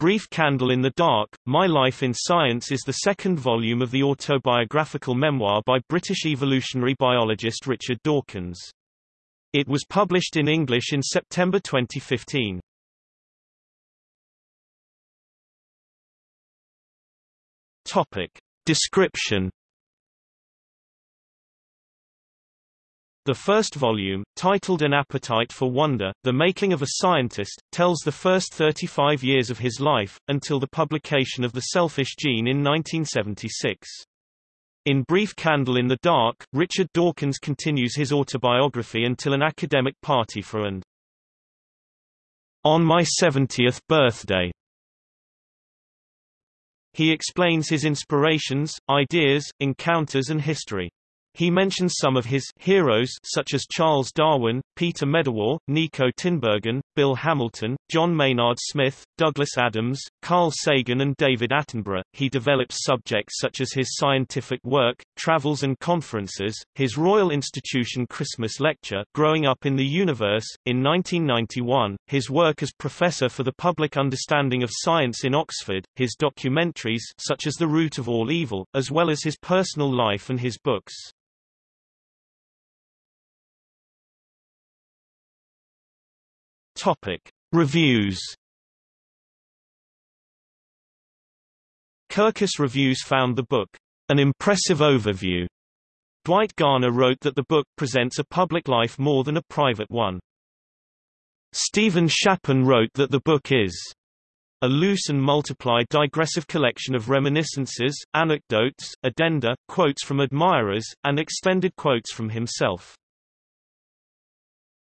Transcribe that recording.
Brief Candle in the Dark, My Life in Science is the second volume of the autobiographical memoir by British evolutionary biologist Richard Dawkins. It was published in English in September 2015. Topic. Description The first volume, titled An Appetite for Wonder, The Making of a Scientist, tells the first 35 years of his life, until the publication of The Selfish Gene in 1976. In Brief Candle in the Dark, Richard Dawkins continues his autobiography until an academic party for and on my 70th birthday. He explains his inspirations, ideas, encounters and history. He mentions some of his heroes such as Charles Darwin, Peter Medawar, Nico Tinbergen, Bill Hamilton, John Maynard Smith, Douglas Adams, Carl Sagan and David Attenborough. He develops subjects such as his scientific work, travels and conferences, his Royal Institution Christmas lecture, Growing Up in the Universe, in 1991, his work as Professor for the Public Understanding of Science in Oxford, his documentaries such as The Root of All Evil, as well as his personal life and his books. Topic. Reviews Kirkus Reviews found the book, an impressive overview. Dwight Garner wrote that the book presents a public life more than a private one. Stephen Shapin wrote that the book is a loose and multiplied digressive collection of reminiscences, anecdotes, addenda, quotes from admirers, and extended quotes from himself.